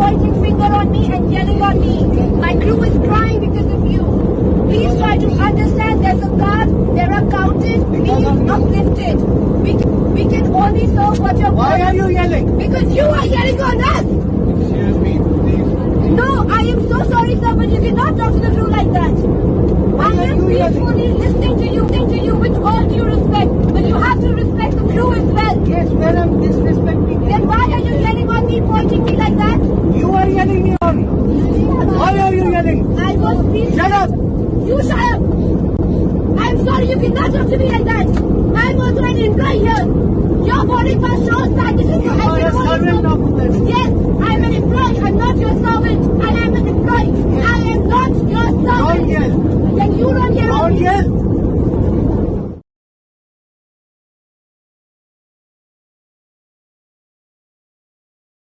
pointing finger on me and yelling on me. My crew is crying because of you. Please try to understand there's a God, there are counted, please uplifted. We can, we can only serve what you're Why are you yelling? Because you are yelling on us! Excuse me, please. No, I am so sorry, sir, but you cannot talk to the crew like that. I are am you yelling? peacefully listening to you, listening to you with all due respect, but you have to respect the crew as well. Yes, where I'm disrespecting Then why are you yelling on me, pointing me like that? you. Are yelling me on. Why are you yelling? I was peaceful. Shut up. You shut up. I'm sorry, you cannot talk to me like that. I'm an employee here.